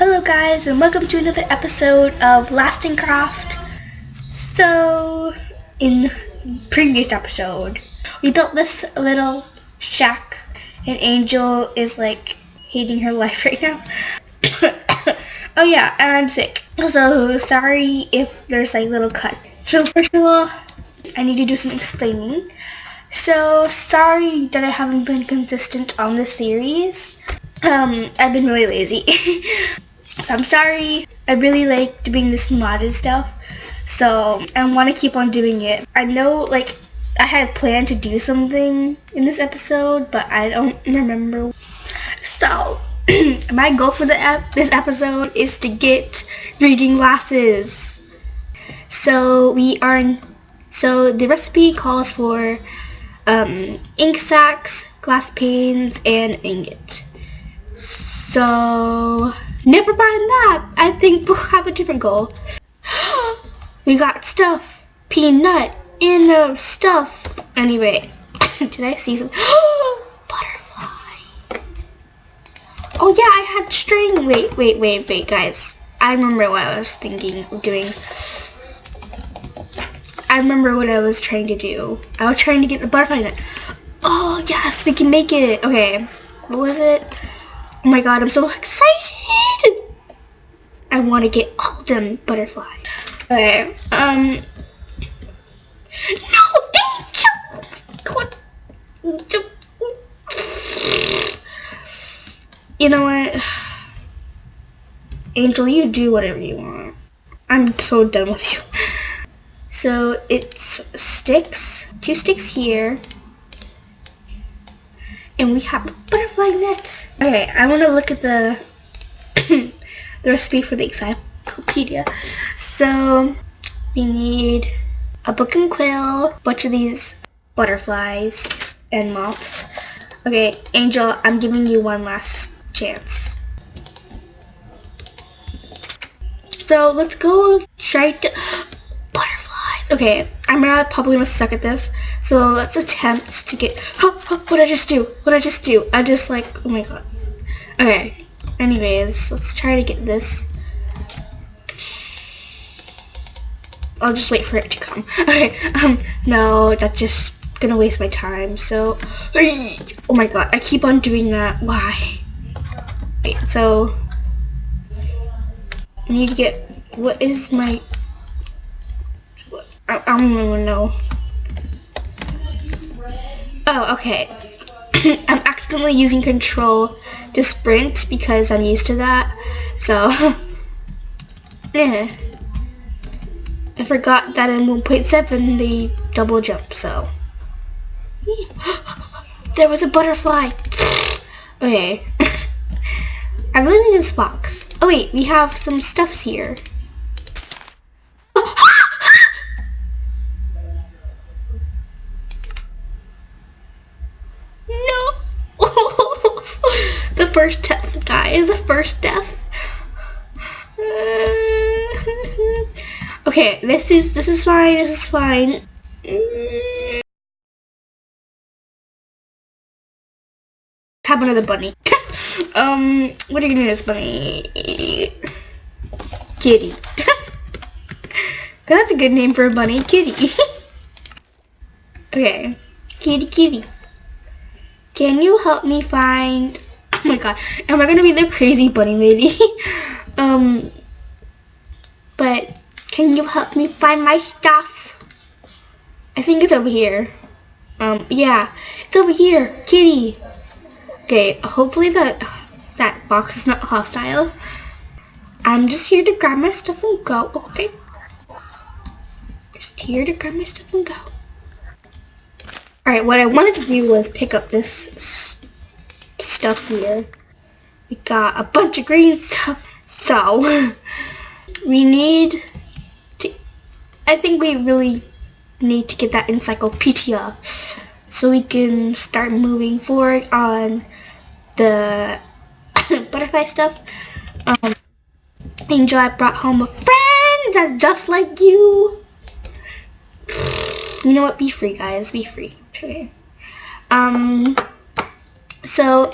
Hello guys and welcome to another episode of Lasting Craft. So, in previous episode, we built this little shack and Angel is like hating her life right now. oh yeah, and I'm sick. So, sorry if there's like little cuts. So first of all, I need to do some explaining. So, sorry that I haven't been consistent on this series. Um, I've been really lazy. so I'm sorry. I really like doing this modded stuff. So I want to keep on doing it. I know like I had planned to do something in this episode, but I don't remember. So my goal for the ep this episode is to get reading glasses. So we are, so the recipe calls for um, ink sacks, glass panes, and ingot. So, never mind that. I think we'll have a different goal. we got stuff. Peanut. In stuff. Anyway, did I see some? Butterfly. Oh yeah, I had string. Wait, wait, wait, wait, guys. I remember what I was thinking of doing. I remember what I was trying to do. I was trying to get the butterfly net. Oh yes, we can make it. Okay, what was it? Oh my god, I'm so excited! I want to get all them butterfly. Okay, um... No, Angel! Oh god. You know what? Angel, you do whatever you want. I'm so done with you. So it's sticks, two sticks here, and we have butterfly net. Okay, I want to look at the the recipe for the encyclopedia. So we need a book and quill, bunch of these butterflies and moths. Okay, Angel, I'm giving you one last chance. So let's go try to. Okay, I'm gonna probably gonna suck at this. So let's attempt to get, what I just do? What I just do? I just like, oh my god. Okay, anyways, let's try to get this. I'll just wait for it to come. Okay, um, no, that's just gonna waste my time, so, oh my god, I keep on doing that, why? Wait, so, I need to get, what is my, I, I don't even know. Oh, okay. I'm accidentally using control to sprint because I'm used to that. So, yeah. I forgot that in 1.7 they double jump, so. there was a butterfly. okay. I really need this box. Oh wait, we have some stuffs here. First death, guys. The first death. okay, this is this is fine. This is fine. Have another bunny. um, what are you gonna do this bunny? Kitty. That's a good name for a bunny. Kitty. okay. Kitty, kitty. Can you help me find Oh my god. Am I gonna be the crazy bunny lady? um, but can you help me find my stuff? I think it's over here. Um, yeah, it's over here. Kitty. Okay, hopefully that that box is not hostile. I'm just here to grab my stuff and go, okay? Just here to grab my stuff and go. Alright, what I wanted to do was pick up this stuff here. We got a bunch of green stuff. So, we need to, I think we really need to get that encyclopedia so we can start moving forward on the butterfly stuff. Um, Angel, I brought home a friend that's just like you. You know what? Be free, guys. Be free. Okay. Um, so,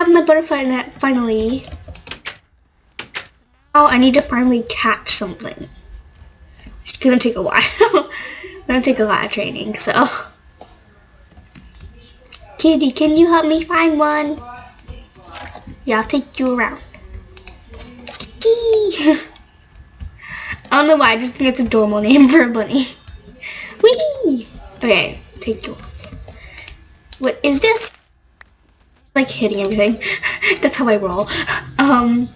I have my butterfly net finally. Oh, I need to finally catch something. It's gonna take a while. it's gonna take a lot of training, so. Kitty, can you help me find one? Yeah, I'll take you around. Kitty! I don't know why, I just think it's a normal name for a bunny. Whee! Okay, take you off. What is this? Like hitting everything. That's how I roll. Um,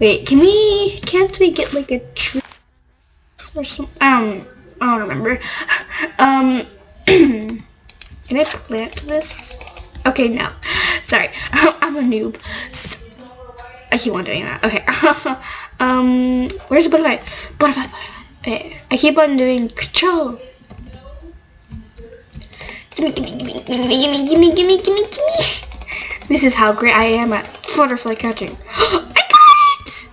wait, can we, can't we get like a tree or some, um, I don't remember. Um, can I plant this? Okay, no. Sorry, I'm a noob. So, I keep on doing that. Okay. um, where's the butterfly? Butterfly, butterfly. Okay. I keep on doing control. Gimme, gimme, gimme, gimme, gimme, gimme, gimme, gimme. This is how great I am at butterfly catching. I got it!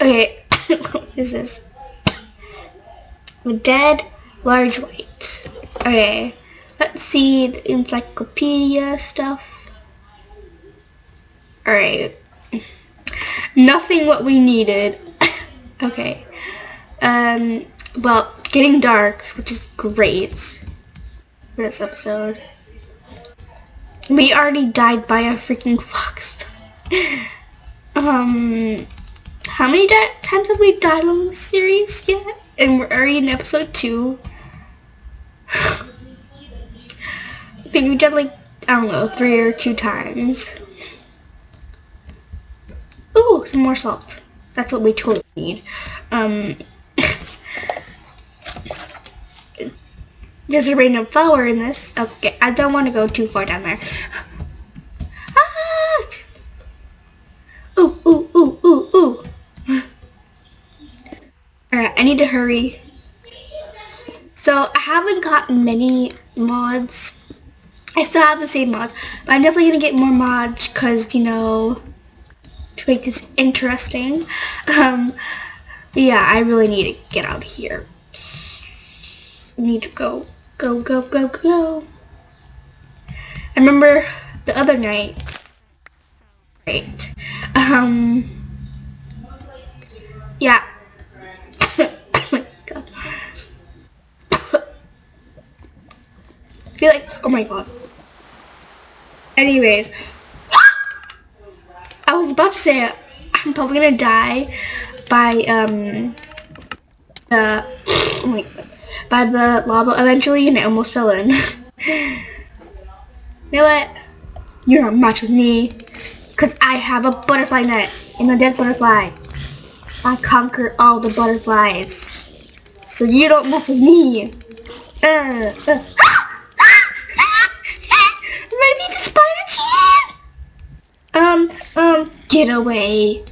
Okay, what is this? Dead large white. Okay, let's see the encyclopedia stuff. Alright. Nothing what we needed. okay. Um, well, getting dark, which is great for this episode. We already died by a freaking fox. um, how many times have we died on this series yet? And we're already in episode two. I think we died like, I don't know, three or two times. Ooh, some more salt. That's what we totally need. Um, there's a random flower in this. Okay, I don't want to go too far down there. ah! Ooh, ooh, ooh, ooh, ooh. Alright, I need to hurry. So, I haven't gotten many mods. I still have the same mods, but I'm definitely going to get more mods because, you know, to make this interesting. Um, yeah, I really need to get out of here. need to go, go, go, go, go. I remember the other night. Great. Um. Yeah. oh my god. I feel like. Oh my god. Anyways. I was about to say I'm probably gonna die by um the oh my God, by the lava eventually and I almost fell in. you know what? You're not match with me because I have a butterfly net and a dead butterfly. I conquer all the butterflies. So you don't mess with me. Uh, uh. Maybe the spider can. Um, um, get away.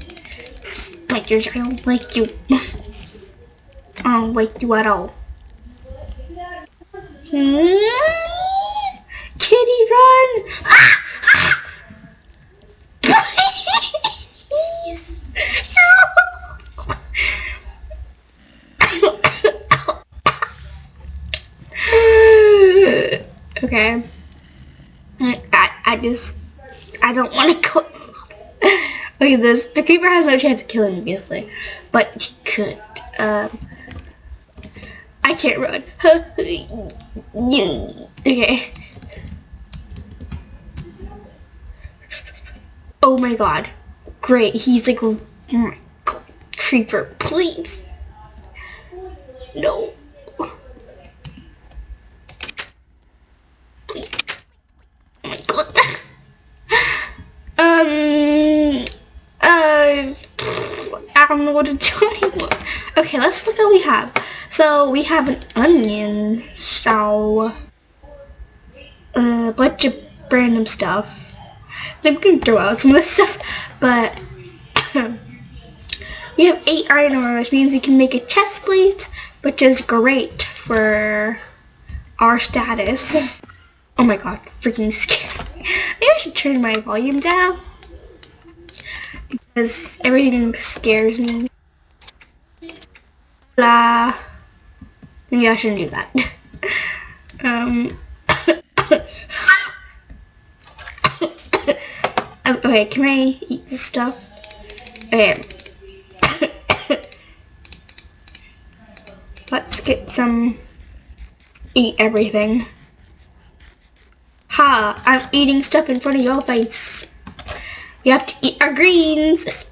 Spiders, I don't like you. I don't like you at all. Kitty, run! Please. okay. I, I just, I don't want to go. Look at this. The creeper has no chance of killing me, obviously. But he could. Um, I can't run. okay. Oh my god. Great. He's like, god. Creeper, please. No. Oh my god. um, uh, I don't know what to do anymore. Okay, let's look at what we have. So, we have an onion, so, a bunch of random stuff. I think we can throw out some of this stuff, but we have eight iron ore, which means we can make a chest plate, which is great for our status. Oh my god, freaking scary. Maybe I should turn my volume down because everything scares me. Blah. Maybe I shouldn't do that. Um, um. okay, can I eat this stuff? Okay. Let's get some... Eat everything. Ha! I'm eating stuff in front of your face. You have to eat our greens!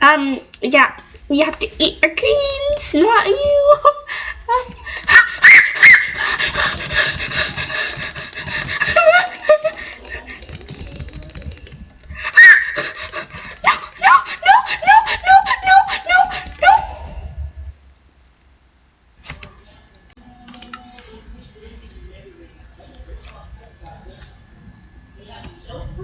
Um, yeah, we have to eat our greens, not you.